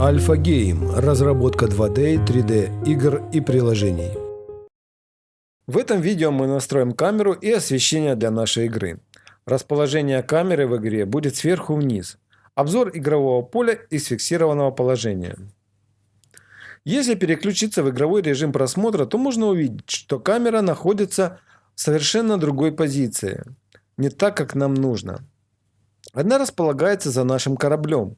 Альфа Гейм – разработка 2D, 3D игр и приложений. В этом видео мы настроим камеру и освещение для нашей игры. Расположение камеры в игре будет сверху вниз. Обзор игрового поля из фиксированного положения. Если переключиться в игровой режим просмотра, то можно увидеть, что камера находится в совершенно другой позиции. Не так, как нам нужно. Она располагается за нашим кораблем.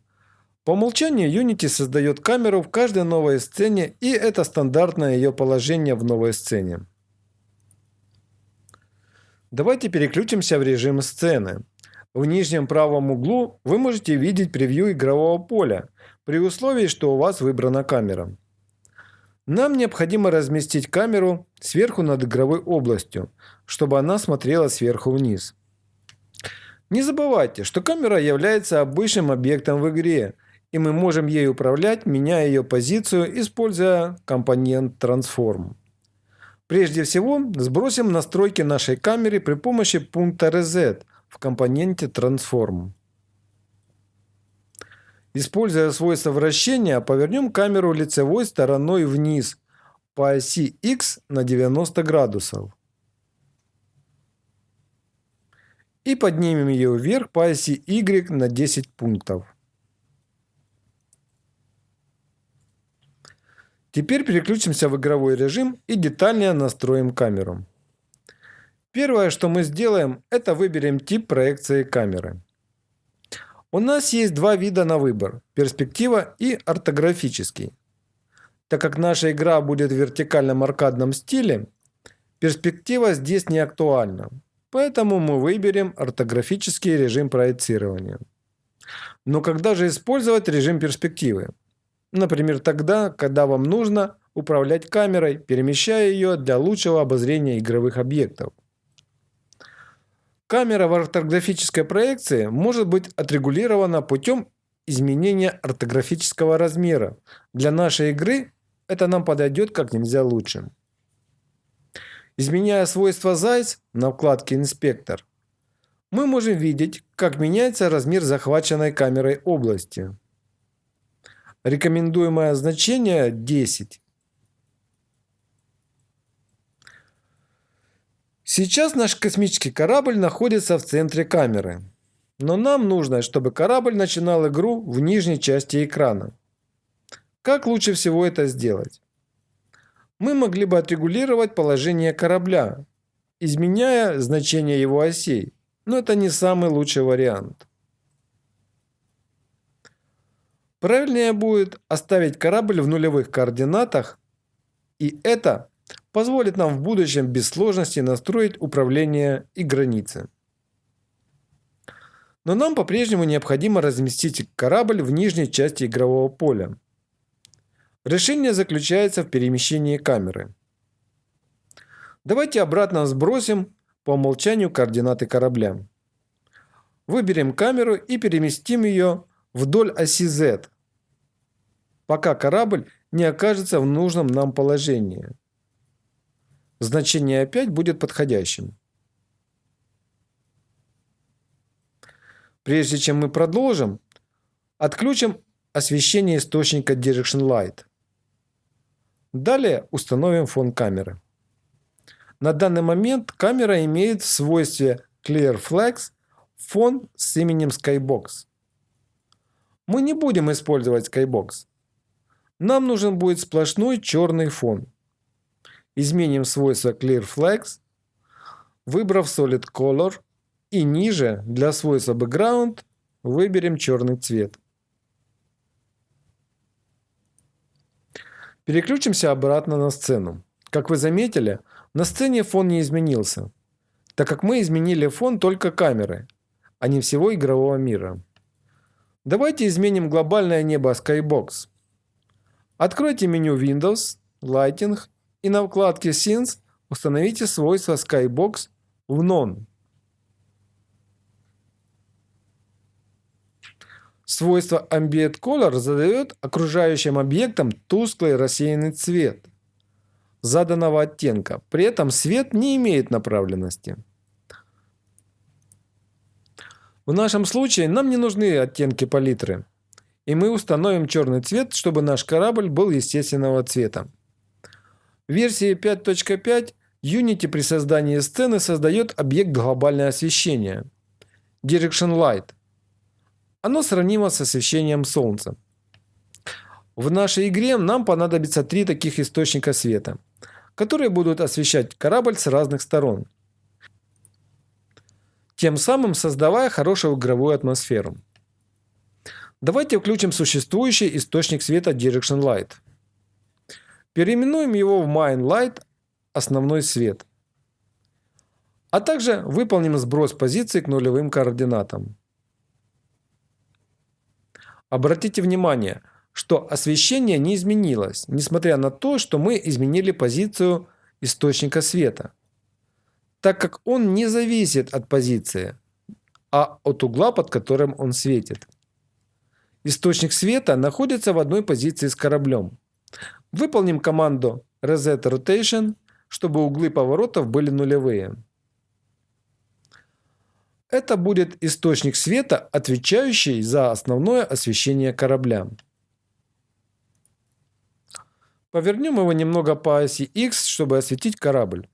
По умолчанию Unity создает камеру в каждой новой сцене и это стандартное ее положение в новой сцене. Давайте переключимся в режим сцены. В нижнем правом углу вы можете видеть превью игрового поля, при условии, что у вас выбрана камера. Нам необходимо разместить камеру сверху над игровой областью, чтобы она смотрела сверху вниз. Не забывайте, что камера является обычным объектом в игре, и мы можем ей управлять, меняя ее позицию, используя компонент Transform. Прежде всего, сбросим настройки нашей камеры при помощи пункта Reset в компоненте Transform. Используя свойство вращения, повернем камеру лицевой стороной вниз по оси X на 90 градусов. И поднимем ее вверх по оси Y на 10 пунктов. Теперь переключимся в игровой режим и детальнее настроим камеру. Первое, что мы сделаем, это выберем тип проекции камеры. У нас есть два вида на выбор – перспектива и ортографический. Так как наша игра будет в вертикальном аркадном стиле, перспектива здесь не актуальна. Поэтому мы выберем ортографический режим проецирования. Но когда же использовать режим перспективы? Например, тогда, когда вам нужно управлять камерой, перемещая ее для лучшего обозрения игровых объектов. Камера в ортографической проекции может быть отрегулирована путем изменения ортографического размера. Для нашей игры это нам подойдет как нельзя лучше. Изменяя свойства ZEISS на вкладке «Инспектор», мы можем видеть, как меняется размер захваченной камерой области. Рекомендуемое значение 10. Сейчас наш космический корабль находится в центре камеры. Но нам нужно, чтобы корабль начинал игру в нижней части экрана. Как лучше всего это сделать? Мы могли бы отрегулировать положение корабля, изменяя значение его осей, но это не самый лучший вариант. Правильнее будет оставить корабль в нулевых координатах, и это позволит нам в будущем без сложности настроить управление и границы. Но нам по-прежнему необходимо разместить корабль в нижней части игрового поля. Решение заключается в перемещении камеры. Давайте обратно сбросим по умолчанию координаты корабля. Выберем камеру и переместим ее вдоль оси Z, пока корабль не окажется в нужном нам положении. Значение опять будет подходящим. Прежде чем мы продолжим, отключим освещение источника Direction Light. Далее установим фон камеры. На данный момент камера имеет в свойстве Clear Flex фон с именем Skybox. Мы не будем использовать Skybox. Нам нужен будет сплошной черный фон. Изменим свойство Clear Flex, выбрав Solid Color и ниже для свойства Background выберем черный цвет. Переключимся обратно на сцену. Как вы заметили, на сцене фон не изменился, так как мы изменили фон только камеры, а не всего игрового мира. Давайте изменим глобальное небо Skybox. Откройте меню Windows, Lighting и на вкладке Scenes установите свойство Skybox в None. Свойство Ambient Color задает окружающим объектам тусклый рассеянный цвет заданного оттенка. При этом свет не имеет направленности. В нашем случае нам не нужны оттенки палитры. и мы установим черный цвет, чтобы наш корабль был естественного цвета. В версии 5.5 Unity при создании сцены создает объект глобальное освещение – Direction Light. Оно сравнимо с освещением Солнца. В нашей игре нам понадобится три таких источника света, которые будут освещать корабль с разных сторон, тем самым создавая хорошую игровую атмосферу. Давайте включим существующий источник света Direction Light. Переименуем его в Main Light – основной свет. А также выполним сброс позиции к нулевым координатам. Обратите внимание, что освещение не изменилось, несмотря на то, что мы изменили позицию источника света, так как он не зависит от позиции, а от угла, под которым он светит. Источник света находится в одной позиции с кораблем. Выполним команду Reset Rotation, чтобы углы поворотов были нулевые. Это будет источник света, отвечающий за основное освещение корабля. Повернем его немного по оси X, чтобы осветить корабль.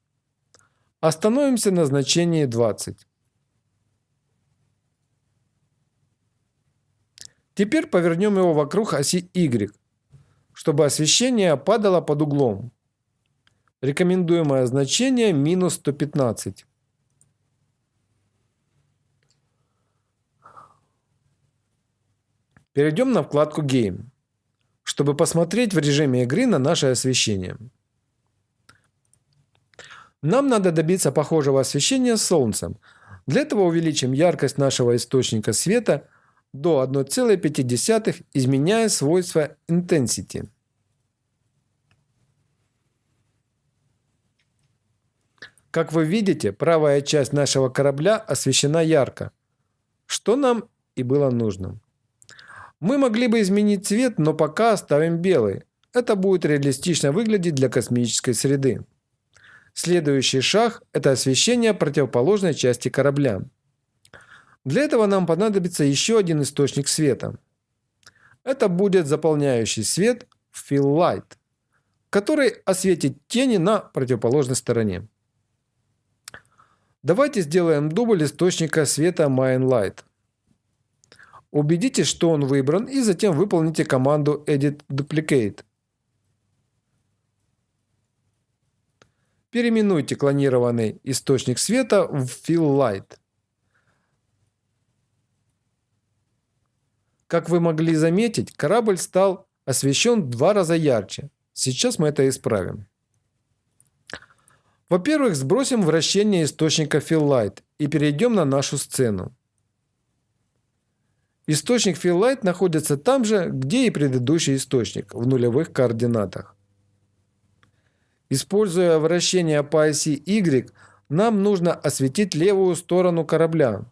Остановимся на значении 20. Теперь повернем его вокруг оси Y, чтобы освещение падало под углом. Рекомендуемое значение минус 115. Перейдем на вкладку Game, чтобы посмотреть в режиме игры на наше освещение. Нам надо добиться похожего освещения с Солнцем. Для этого увеличим яркость нашего источника света – до 1,5, изменяя свойства intensity. Как вы видите, правая часть нашего корабля освещена ярко, что нам и было нужно. Мы могли бы изменить цвет, но пока оставим белый. Это будет реалистично выглядеть для космической среды. Следующий шаг – это освещение противоположной части корабля. Для этого нам понадобится еще один источник света. Это будет заполняющий свет Fill Light, который осветит тени на противоположной стороне. Давайте сделаем дубль источника света Main Light. Убедитесь, что он выбран и затем выполните команду Edit Duplicate. Переименуйте клонированный источник света в Fill Light. Как вы могли заметить, корабль стал освещен в два раза ярче. Сейчас мы это исправим. Во-первых, сбросим вращение источника Fill и перейдем на нашу сцену. Источник Fill находится там же, где и предыдущий источник, в нулевых координатах. Используя вращение по оси Y, нам нужно осветить левую сторону корабля,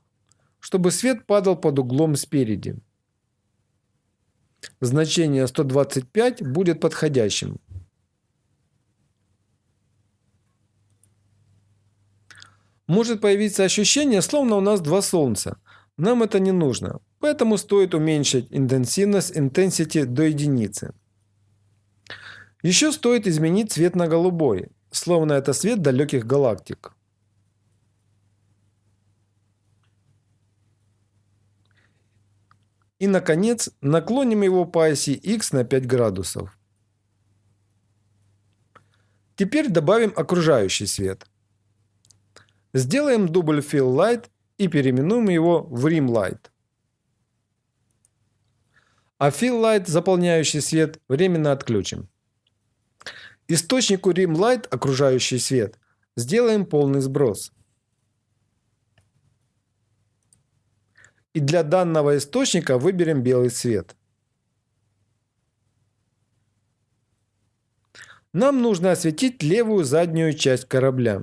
чтобы свет падал под углом спереди значение 125 будет подходящим. Может появиться ощущение, словно у нас два солнца. Нам это не нужно, поэтому стоит уменьшить интенсивность intensity до единицы. Еще стоит изменить цвет на голубой, словно это свет далеких галактик. И, наконец, наклоним его по оси x на 5 градусов. Теперь добавим окружающий свет. Сделаем дубль Fill Light и переименуем его в Rim Light. А Fill Light, заполняющий свет, временно отключим. Источнику Rim Light, окружающий свет, сделаем полный сброс. И для данного источника выберем белый цвет. Нам нужно осветить левую заднюю часть корабля.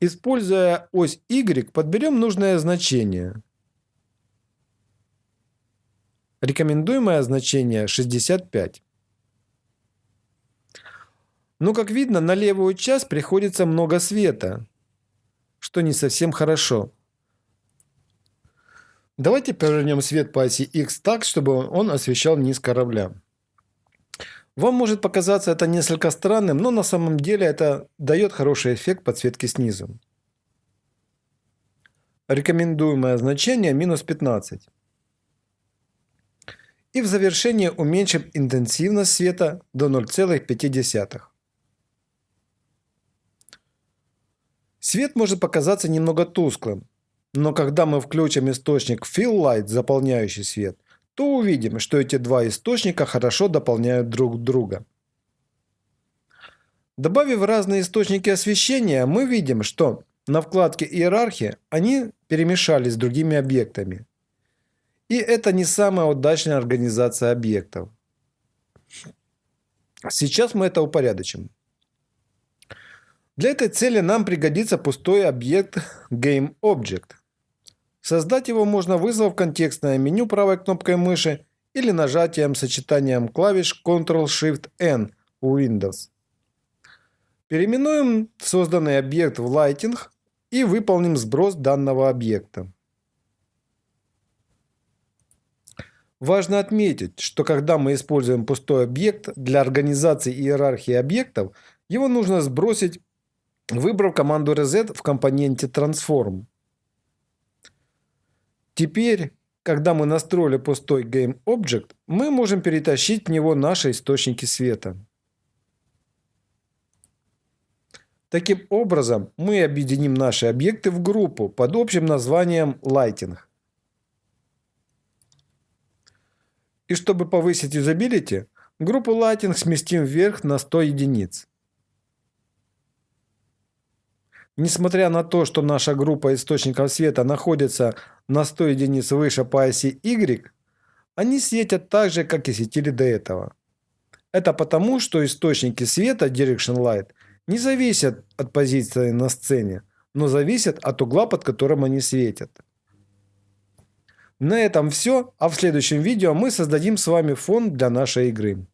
Используя ось Y, подберем нужное значение. Рекомендуемое значение 65. Но как видно, на левую часть приходится много света, что не совсем хорошо. Давайте повернем свет по оси X так, чтобы он освещал низ корабля. Вам может показаться это несколько странным, но на самом деле это дает хороший эффект подсветки снизу. Рекомендуемое значение минус 15. И в завершение уменьшим интенсивность света до 0,5. Свет может показаться немного тусклым, но когда мы включим источник Fill Light, заполняющий свет, то увидим, что эти два источника хорошо дополняют друг друга. Добавив разные источники освещения, мы видим, что на вкладке «Иерархия» они перемешались с другими объектами. И это не самая удачная организация объектов. Сейчас мы это упорядочим. Для этой цели нам пригодится пустой объект GameObject. Создать его можно, вызвав контекстное меню правой кнопкой мыши или нажатием сочетанием клавиш Ctrl-Shift-N у Windows. Переименуем созданный объект в Lighting и выполним сброс данного объекта. Важно отметить, что когда мы используем пустой объект для организации иерархии объектов, его нужно сбросить, выбрав команду reset в компоненте transform. Теперь, когда мы настроили пустой GameObject, мы можем перетащить в него наши источники света. Таким образом, мы объединим наши объекты в группу под общим названием Lighting. И чтобы повысить юзабилити, группу Lighting сместим вверх на 100 единиц. Несмотря на то, что наша группа источников света находится на 100 единиц выше по оси Y, они светят так же, как и светили до этого. Это потому, что источники света Direction Light не зависят от позиции на сцене, но зависят от угла, под которым они светят. На этом все, а в следующем видео мы создадим с вами фон для нашей игры.